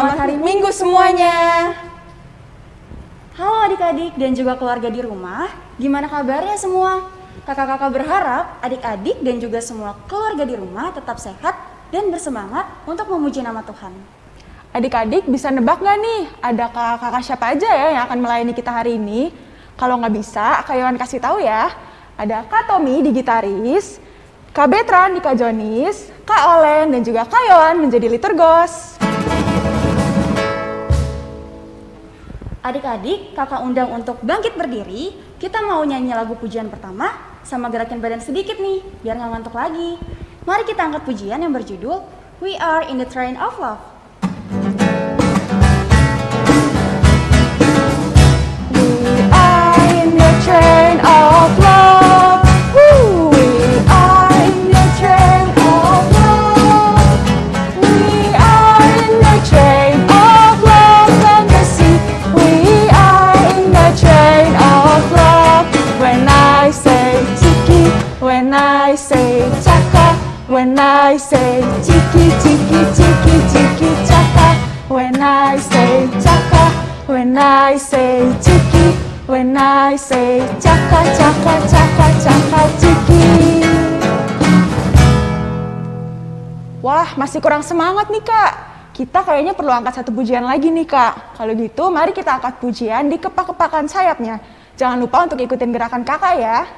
selamat hari Minggu semuanya. Halo adik-adik dan juga keluarga di rumah, gimana kabarnya semua? Kakak-kakak berharap adik-adik dan juga semua keluarga di rumah tetap sehat dan bersemangat untuk memuji nama Tuhan. Adik-adik bisa nebak nggak nih, ada kakak-kakak siapa aja ya yang akan melayani kita hari ini? Kalau nggak bisa, Kak Yohan kasih tahu ya. Ada Kak Tommy di gitaris, Kak Betran di Kak Jonis, Kak Olen dan juga Kak Yohan menjadi liturgos. Adik-adik, kakak undang untuk bangkit berdiri. Kita mau nyanyi lagu pujian pertama sama gerakin badan sedikit nih, biar nggak ngantuk lagi. Mari kita angkat pujian yang berjudul We Are in the Train of Love. We when I say chiki, chiki, chiki, chiki, chaka. When I say chaka, when I say chiki, when I say chaka, chaka, chaka, chaka, chiki. Wah, masih kurang semangat nih kak. Kita kayaknya perlu angkat satu pujian lagi nih kak. Kalau gitu, mari kita angkat pujian di kepak-kepakan sayapnya. Jangan lupa untuk ikutin gerakan kakak ya.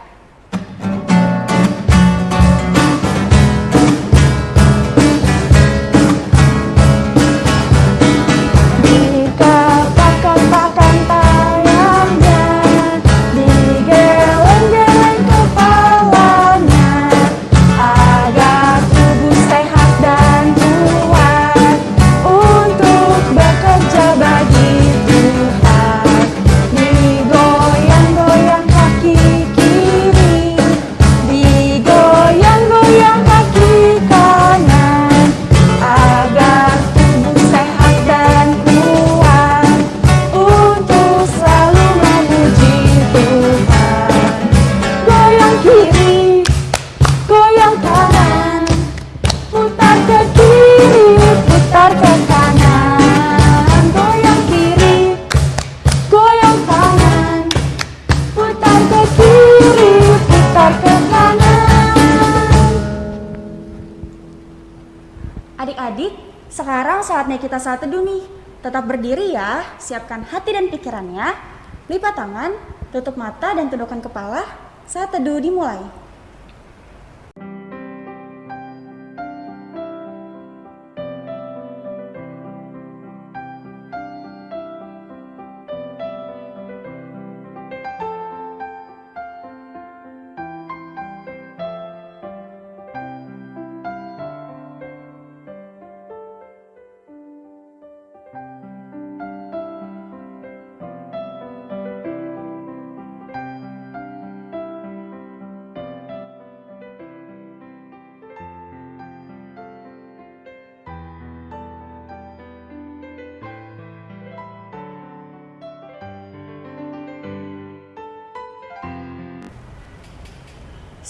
Siapkan hati dan pikirannya. Lipat tangan, tutup mata dan tundukkan kepala. Saat teduh dimulai.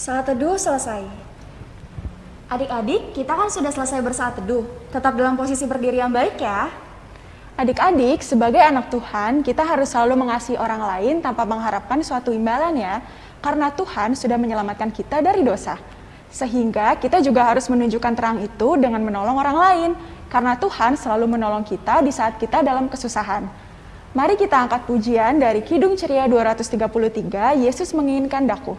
Saat teduh selesai. Adik-adik, kita kan sudah selesai bersaat teduh. Tetap dalam posisi berdiri yang baik ya. Adik-adik, sebagai anak Tuhan, kita harus selalu mengasihi orang lain tanpa mengharapkan suatu imbalan ya. Karena Tuhan sudah menyelamatkan kita dari dosa. Sehingga kita juga harus menunjukkan terang itu dengan menolong orang lain. Karena Tuhan selalu menolong kita di saat kita dalam kesusahan. Mari kita angkat pujian dari Kidung Ceria 233, Yesus menginginkan daku.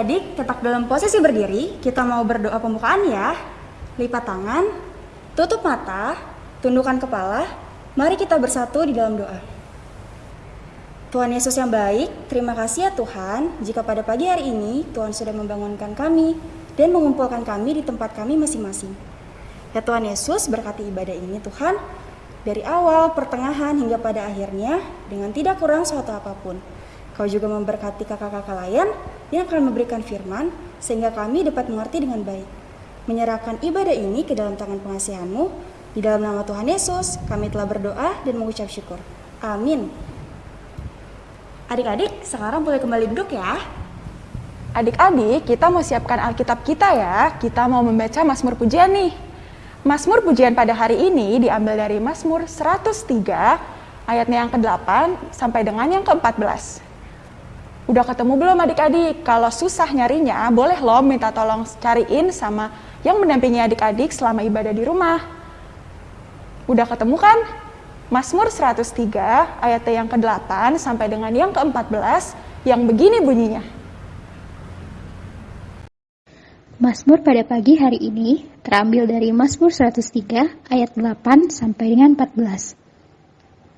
Adik-adik tetap dalam posisi berdiri, kita mau berdoa pembukaan ya. Lipat tangan, tutup mata, tundukkan kepala, mari kita bersatu di dalam doa. Tuhan Yesus yang baik, terima kasih ya Tuhan, jika pada pagi hari ini Tuhan sudah membangunkan kami dan mengumpulkan kami di tempat kami masing-masing. Ya Tuhan Yesus, berkati ibadah ini Tuhan, dari awal, pertengahan, hingga pada akhirnya, dengan tidak kurang suatu apa pun. Kau juga memberkati kakak-kakak lain yang akan memberikan firman, sehingga kami dapat mengerti dengan baik. Menyerahkan ibadah ini ke dalam tangan pengasihanmu, di dalam nama Tuhan Yesus, kami telah berdoa dan mengucap syukur. Amin. Adik-adik, sekarang boleh kembali duduk ya. Adik-adik, kita mau siapkan Alkitab kita ya. Kita mau membaca Mazmur Pujian nih. Mazmur Pujian pada hari ini diambil dari Mazmur 103 ayatnya yang ke-8 sampai dengan yang ke-14. Udah ketemu belum adik-adik? Kalau susah nyarinya, boleh loh minta tolong cariin sama yang mendampingi adik-adik selama ibadah di rumah. Udah ketemu kan? Mazmur 103 ayat yang ke-8 sampai dengan yang ke-14 yang begini bunyinya. Mazmur pada pagi hari ini terambil dari Mazmur 103 ayat 8 sampai dengan 14.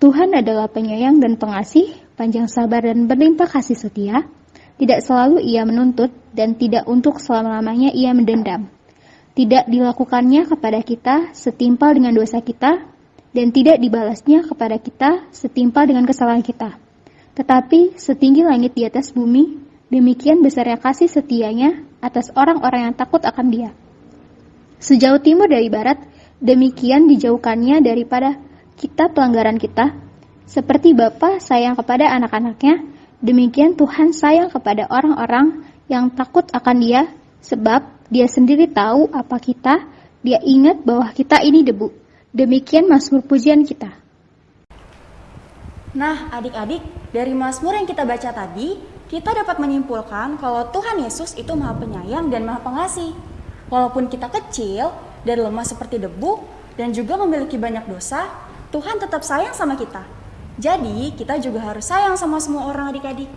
Tuhan adalah penyayang dan pengasih, panjang sabar dan berlimpah kasih setia, tidak selalu ia menuntut dan tidak untuk selama-lamanya ia mendendam. Tidak dilakukannya kepada kita setimpal dengan dosa kita, dan tidak dibalasnya kepada kita setimpal dengan kesalahan kita. Tetapi setinggi langit di atas bumi, demikian besarnya kasih setianya atas orang-orang yang takut akan dia. Sejauh timur dari barat, demikian dijauhkannya daripada kita pelanggaran kita, seperti Bapa sayang kepada anak-anaknya, demikian Tuhan sayang kepada orang-orang yang takut akan Dia, sebab Dia sendiri tahu apa kita, Dia ingat bahwa kita ini debu. Demikian Mazmur pujian kita. Nah, adik-adik, dari Mazmur yang kita baca tadi, kita dapat menyimpulkan kalau Tuhan Yesus itu Maha Penyayang dan Maha Pengasih. Walaupun kita kecil dan lemah seperti debu dan juga memiliki banyak dosa, Tuhan tetap sayang sama kita. Jadi, kita juga harus sayang sama semua orang adik-adik.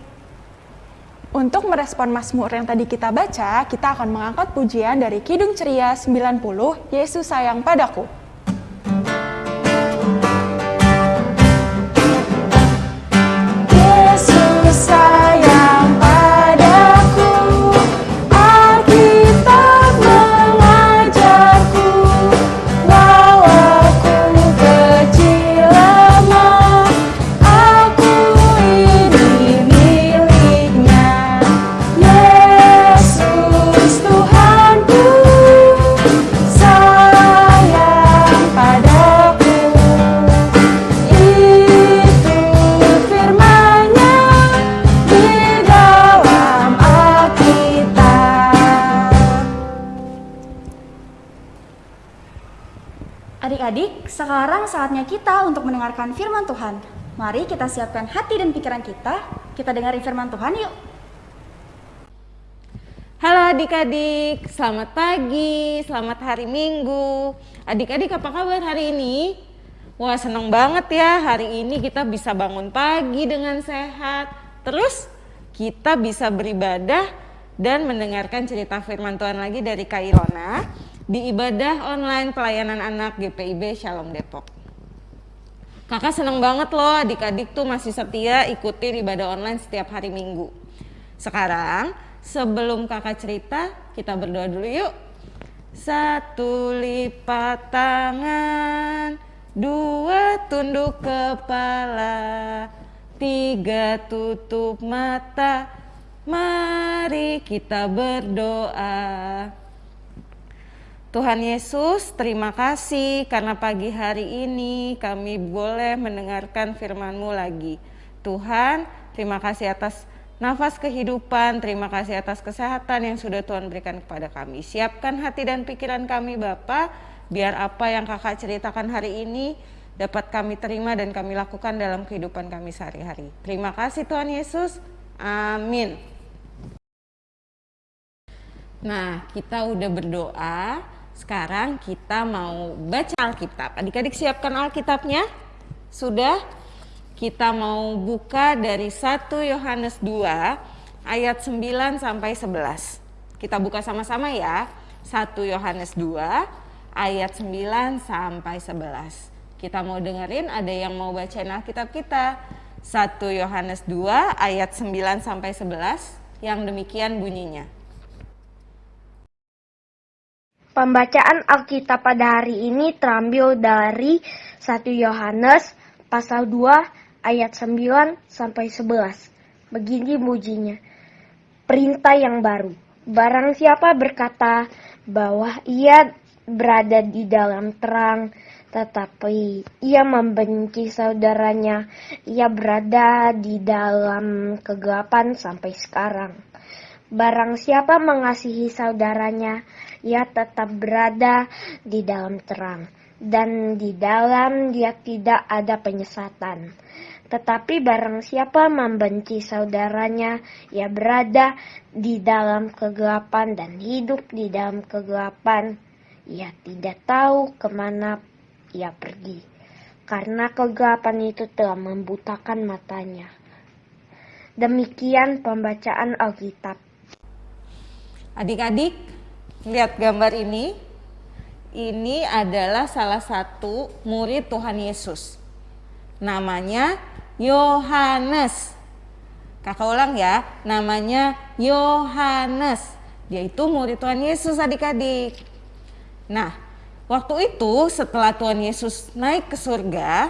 Untuk merespon Mazmur yang tadi kita baca, kita akan mengangkat pujian dari Kidung Ceria 90, Yesus sayang padaku. Sekarang saatnya kita untuk mendengarkan firman Tuhan. Mari kita siapkan hati dan pikiran kita, kita dengarin firman Tuhan yuk. Halo adik-adik, selamat pagi, selamat hari Minggu. Adik-adik apa kabar hari ini? Wah seneng banget ya hari ini kita bisa bangun pagi dengan sehat. Terus kita bisa beribadah dan mendengarkan cerita firman Tuhan lagi dari Kak Ilona di ibadah online pelayanan anak GPIB Shalom Depok. Kakak seneng banget loh adik-adik tuh masih setia ikutin ibadah online setiap hari minggu. Sekarang sebelum kakak cerita kita berdoa dulu yuk. Satu lipat tangan, dua tunduk kepala, tiga tutup mata, mari kita berdoa. Tuhan Yesus, terima kasih karena pagi hari ini kami boleh mendengarkan firman-Mu lagi. Tuhan, terima kasih atas nafas kehidupan, terima kasih atas kesehatan yang sudah Tuhan berikan kepada kami. Siapkan hati dan pikiran kami Bapak, biar apa yang kakak ceritakan hari ini dapat kami terima dan kami lakukan dalam kehidupan kami sehari-hari. Terima kasih Tuhan Yesus, amin. Nah, kita udah berdoa, sekarang kita mau baca Alkitab. Adik-adik siapkan Alkitabnya? Sudah? Kita mau buka dari 1 Yohanes 2 ayat 9 sampai 11. Kita buka sama-sama ya. 1 Yohanes 2 ayat 9 sampai 11. Kita mau dengerin ada yang mau bacain Alkitab kita. 1 Yohanes 2 ayat 9 sampai 11 yang demikian bunyinya. Pembacaan Alkitab pada hari ini terambil dari 1 Yohanes pasal 2 ayat 9 sampai 11. Begini mujinya. Perintah yang baru. Barang siapa berkata bahwa ia berada di dalam terang, tetapi ia membenci saudaranya, ia berada di dalam kegelapan sampai sekarang. Barang siapa mengasihi saudaranya, ia tetap berada di dalam terang, dan di dalam dia tidak ada penyesatan. Tetapi barang siapa membenci saudaranya, ia berada di dalam kegelapan dan hidup di dalam kegelapan. Ia tidak tahu ke mana ia pergi, karena kegelapan itu telah membutakan matanya. Demikian pembacaan Alkitab. Adik-adik, lihat gambar ini. Ini adalah salah satu murid Tuhan Yesus. Namanya Yohanes. Kakak ulang ya, namanya Yohanes. Dia itu murid Tuhan Yesus adik-adik. Nah, waktu itu setelah Tuhan Yesus naik ke surga,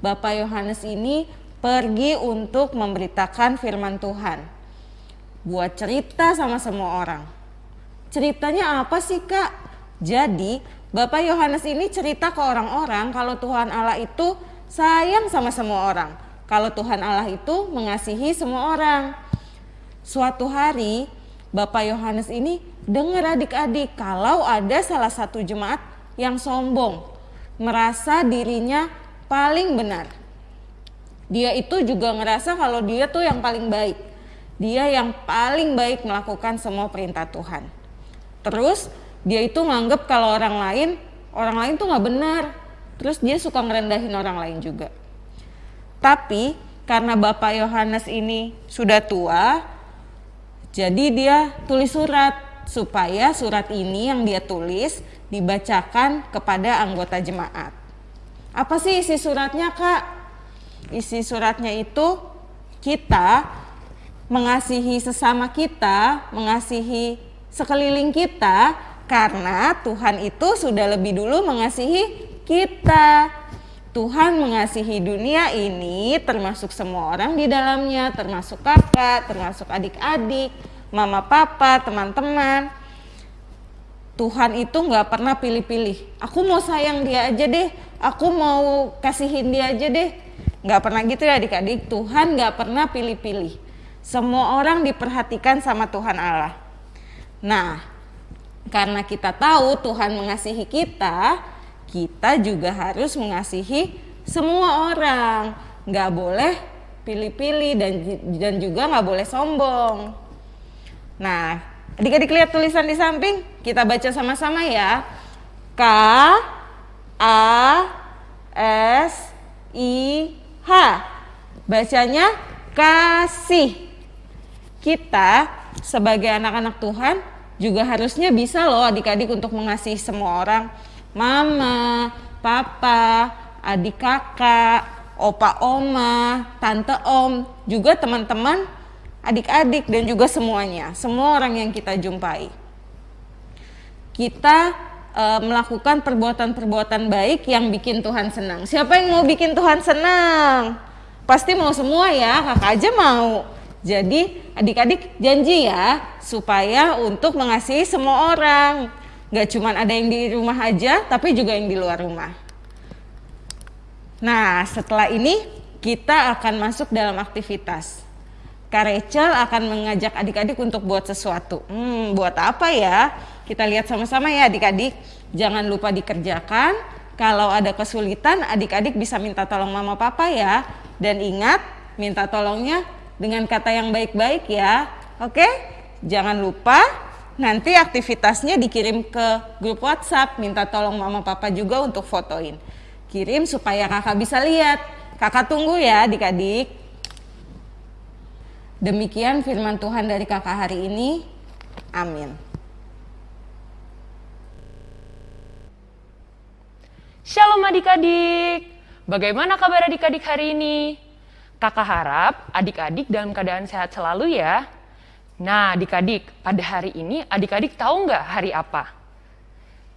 Bapak Yohanes ini pergi untuk memberitakan firman Tuhan. Buat cerita sama semua orang. Ceritanya apa sih kak? Jadi Bapak Yohanes ini cerita ke orang-orang kalau Tuhan Allah itu sayang sama semua orang. Kalau Tuhan Allah itu mengasihi semua orang. Suatu hari Bapak Yohanes ini dengar adik-adik kalau ada salah satu jemaat yang sombong, merasa dirinya paling benar. Dia itu juga ngerasa kalau dia tuh yang paling baik. Dia yang paling baik melakukan semua perintah Tuhan. Terus dia itu nganggep kalau orang lain, orang lain tuh nggak benar. Terus dia suka ngerendahin orang lain juga. Tapi karena Bapak Yohanes ini sudah tua, jadi dia tulis surat supaya surat ini yang dia tulis dibacakan kepada anggota jemaat. Apa sih isi suratnya kak? Isi suratnya itu kita mengasihi sesama kita, mengasihi sekeliling kita karena Tuhan itu sudah lebih dulu mengasihi kita. Tuhan mengasihi dunia ini termasuk semua orang di dalamnya, termasuk kakak, termasuk adik-adik, mama papa, teman-teman. Tuhan itu nggak pernah pilih-pilih. Aku mau sayang dia aja deh, aku mau kasihin dia aja deh. Nggak pernah gitu ya adik-adik. Tuhan nggak pernah pilih-pilih. Semua orang diperhatikan sama Tuhan Allah. Nah, karena kita tahu Tuhan mengasihi kita, kita juga harus mengasihi semua orang. Nggak boleh pilih-pilih dan dan juga nggak boleh sombong. Nah, adik-adik lihat tulisan di samping, kita baca sama-sama ya. K A S I H. Bacanya kasih. Kita sebagai anak-anak Tuhan juga harusnya bisa loh adik-adik untuk mengasihi semua orang mama, papa, adik kakak, opa oma, tante om, juga teman-teman, adik-adik dan juga semuanya, semua orang yang kita jumpai. Kita e, melakukan perbuatan-perbuatan baik yang bikin Tuhan senang. Siapa yang mau bikin Tuhan senang? Pasti mau semua ya, kakak aja mau. Jadi adik-adik janji ya supaya untuk mengasihi semua orang Gak cuma ada yang di rumah aja, tapi juga yang di luar rumah. Nah, setelah ini kita akan masuk dalam aktivitas. Kak Rachel akan mengajak adik-adik untuk buat sesuatu. Hmm, buat apa ya? Kita lihat sama-sama ya adik-adik. Jangan lupa dikerjakan. Kalau ada kesulitan, adik-adik bisa minta tolong mama papa ya. Dan ingat, minta tolongnya dengan kata yang baik-baik ya. Oke? Jangan lupa Nanti aktivitasnya dikirim ke grup WhatsApp, minta tolong mama papa juga untuk fotoin. Kirim supaya kakak bisa lihat. Kakak tunggu ya adik-adik. Demikian firman Tuhan dari kakak hari ini. Amin. Shalom adik-adik. Bagaimana kabar adik-adik hari ini? Kakak harap adik-adik dalam keadaan sehat selalu ya. Nah adik-adik, pada hari ini adik-adik tahu nggak hari apa?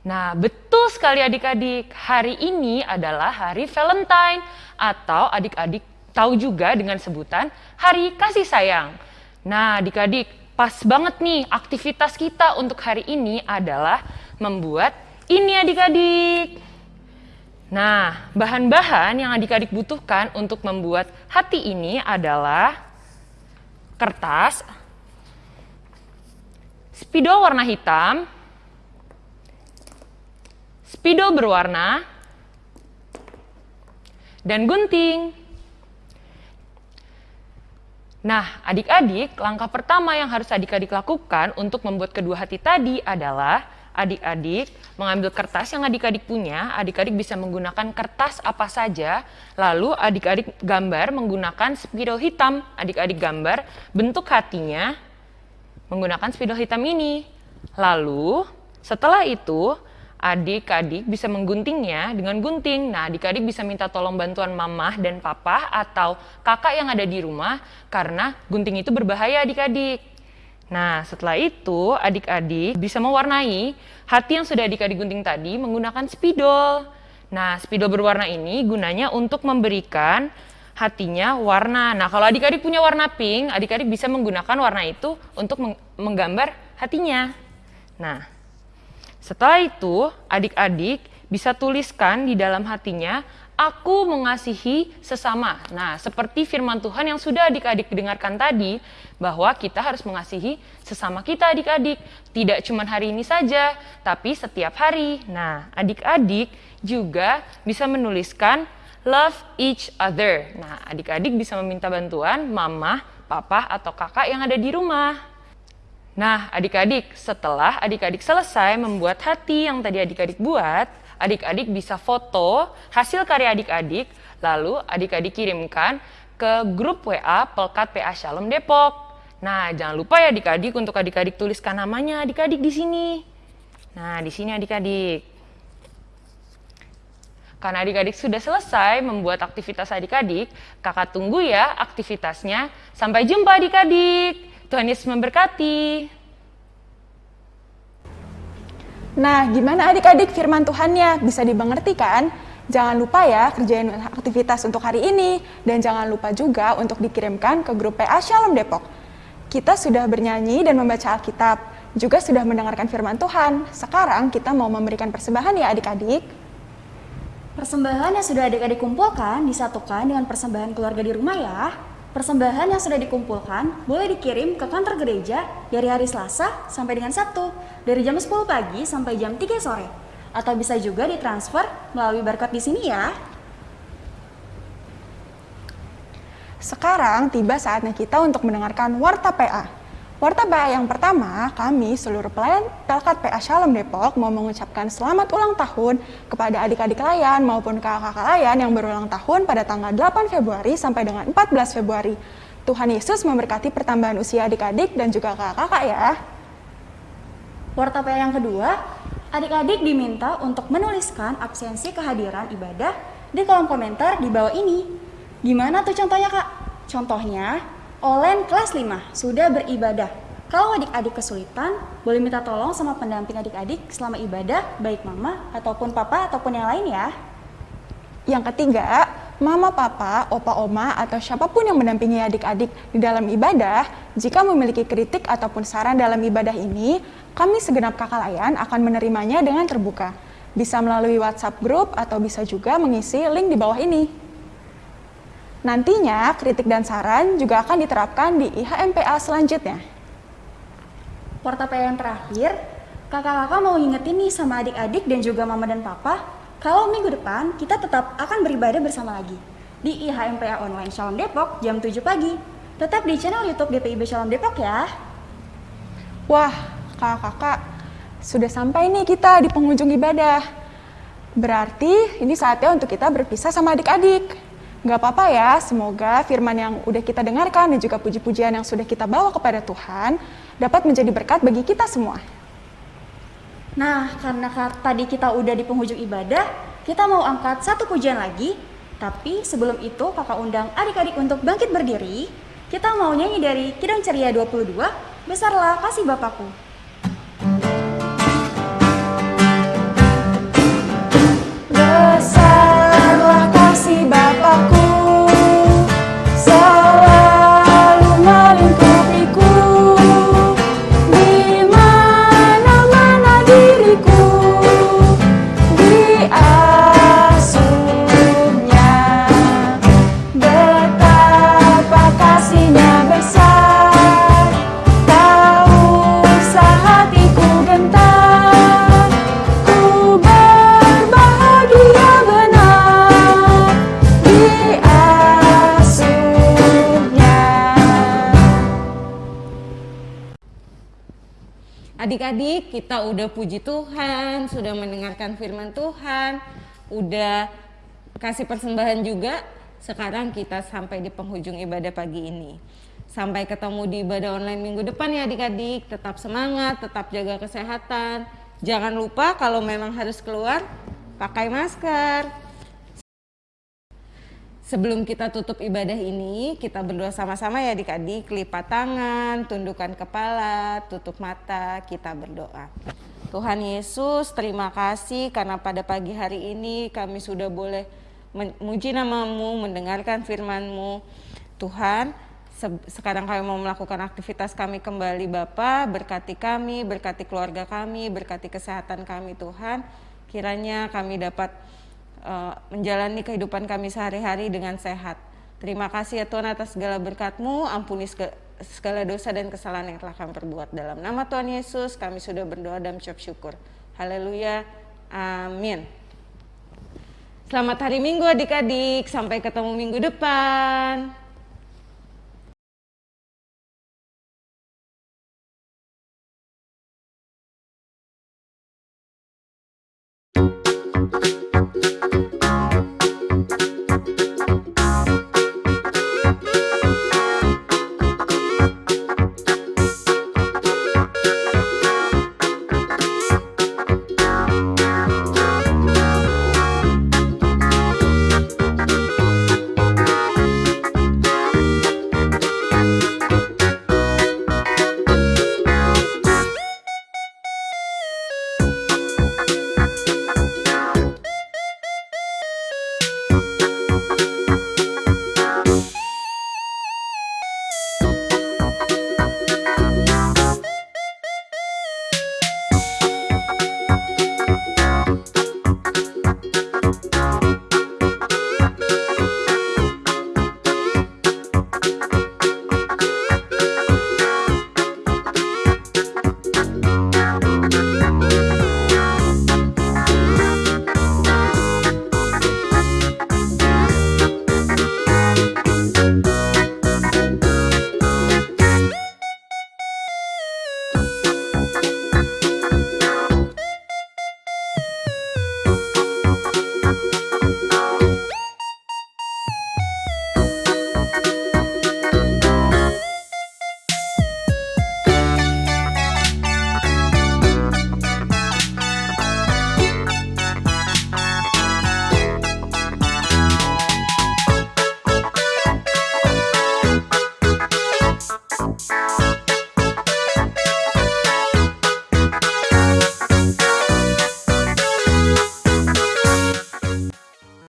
Nah betul sekali adik-adik, hari ini adalah hari Valentine atau adik-adik tahu juga dengan sebutan hari kasih sayang. Nah adik-adik, pas banget nih aktivitas kita untuk hari ini adalah membuat ini adik-adik. Nah, bahan-bahan yang adik-adik butuhkan untuk membuat hati ini adalah kertas, spidol warna hitam, spidol berwarna, dan gunting. Nah, adik-adik, langkah pertama yang harus adik-adik lakukan untuk membuat kedua hati tadi adalah adik-adik mengambil kertas yang adik-adik punya, adik-adik bisa menggunakan kertas apa saja, lalu adik-adik gambar menggunakan spidol hitam, adik-adik gambar bentuk hatinya menggunakan spidol hitam ini. Lalu setelah itu adik-adik bisa mengguntingnya dengan gunting. Nah, adik-adik bisa minta tolong bantuan mamah dan papa atau kakak yang ada di rumah karena gunting itu berbahaya adik-adik. Nah, setelah itu adik-adik bisa mewarnai hati yang sudah adik-adik gunting tadi menggunakan spidol. Nah, spidol berwarna ini gunanya untuk memberikan hatinya warna. Nah, kalau adik-adik punya warna pink, adik-adik bisa menggunakan warna itu untuk menggambar hatinya. Nah, setelah itu adik-adik bisa tuliskan di dalam hatinya aku mengasihi sesama. Nah, seperti firman Tuhan yang sudah adik-adik dengarkan tadi, bahwa kita harus mengasihi sesama kita adik-adik. Tidak cuma hari ini saja, tapi setiap hari. Nah, adik-adik juga bisa menuliskan love each other. Nah, adik-adik bisa meminta bantuan mama, papa, atau kakak yang ada di rumah. Nah, adik-adik, setelah adik-adik selesai membuat hati yang tadi adik-adik buat, adik-adik bisa foto hasil karya adik-adik, lalu adik-adik kirimkan ke grup WA Pelkat PA Shalom Depok. Nah, jangan lupa ya adik-adik untuk adik-adik tuliskan namanya adik-adik di sini. Nah, di sini adik-adik. Karena adik-adik sudah selesai membuat aktivitas adik-adik, kakak tunggu ya aktivitasnya. Sampai jumpa adik-adik. Tuhan Yesus memberkati. Nah, gimana adik-adik firman Tuhannya? Bisa dimengerti kan? Jangan lupa ya kerjain aktivitas untuk hari ini dan jangan lupa juga untuk dikirimkan ke grup PA Shalom Depok. Kita sudah bernyanyi dan membaca Alkitab, juga sudah mendengarkan firman Tuhan. Sekarang kita mau memberikan persembahan ya adik-adik. Persembahan yang sudah adik-adik kumpulkan disatukan dengan persembahan keluarga di rumah ya. Persembahan yang sudah dikumpulkan boleh dikirim ke kantor gereja dari hari Selasa sampai dengan Sabtu, dari jam 10 pagi sampai jam 3 sore. Atau bisa juga ditransfer melalui barcode di sini ya. Sekarang tiba saatnya kita untuk mendengarkan Warta PA. Warta PA yang pertama, kami seluruh pelayan Pelkat PA Shalom Depok mau mengucapkan selamat ulang tahun kepada adik-adik layan maupun kakak-kakak layan yang berulang tahun pada tanggal 8 Februari sampai dengan 14 Februari. Tuhan Yesus memberkati pertambahan usia adik-adik dan juga kakak-kakak ya. Warta PA yang kedua, adik-adik diminta untuk menuliskan absensi kehadiran ibadah di kolom komentar di bawah ini. Gimana tuh contohnya kak? Contohnya, Olen kelas 5 sudah beribadah. Kalau adik-adik kesulitan, boleh minta tolong sama pendamping adik-adik selama ibadah, baik mama ataupun papa ataupun yang lain ya. Yang ketiga, mama, papa, opa, oma, atau siapa pun yang mendampingi adik-adik di dalam ibadah, jika memiliki kritik ataupun saran dalam ibadah ini, kami segenap kakak layan akan menerimanya dengan terbuka. Bisa melalui WhatsApp group atau bisa juga mengisi link di bawah ini. Nantinya, kritik dan saran juga akan diterapkan di IHMPA selanjutnya. Portapel yang terakhir, kakak-kakak mau ingetin nih sama adik-adik dan juga mama dan papa, kalau minggu depan kita tetap akan beribadah bersama lagi di IHMPA Online Shalom Depok jam 7 pagi. Tetap di channel YouTube GPIB Shalom Depok ya. Wah, kakak-kakak, sudah sampai nih kita di penghujung ibadah. Berarti ini saatnya untuk kita berpisah sama adik-adik. Gak apa-apa ya, semoga firman yang udah kita dengarkan dan juga puji-pujian yang sudah kita bawa kepada Tuhan dapat menjadi berkat bagi kita semua. Nah, karena ka- tadi kita udah di penghujung ibadah, kita mau angkat satu pujian lagi. Tapi sebelum itu kakak undang adik-adik untuk bangkit berdiri. Kita mau nyanyi dari Kidang Ceria 22, Besarlah Kasih Bapakku. Adik-adik, kita udah puji Tuhan, sudah mendengarkan firman Tuhan, udah kasih persembahan juga. Sekarang kita sampai di penghujung ibadah pagi ini. Sampai ketemu di ibadah online minggu depan ya adik-adik. Tetap semangat, tetap jaga kesehatan. Jangan lupa kalau memang harus keluar, pakai masker. Sebelum kita tutup ibadah ini, kita berdoa sama-sama ya adik-adik. Lipat tangan, tundukkan kepala, tutup mata, kita berdoa. Tuhan Yesus, terima kasih karena pada pagi hari ini kami sudah boleh memuji namamu, mendengarkan firman-Mu. Tuhan, se- sekarang kami mau melakukan aktivitas kami kembali Bapa, berkati kami, berkati keluarga kami, berkati kesehatan kami Tuhan. Kiranya kami dapat uh, menjalani kehidupan kami sehari-hari dengan sehat. Terima kasih ya Tuhan atas segala berkat-Mu, ampuni sega- segala dosa dan kesalahan yang telah kami perbuat. Dalam nama Tuhan Yesus kami sudah berdoa dan mengucap syukur. Haleluya. Amin. Selamat hari Minggu adik-adik, sampai ketemu minggu depan.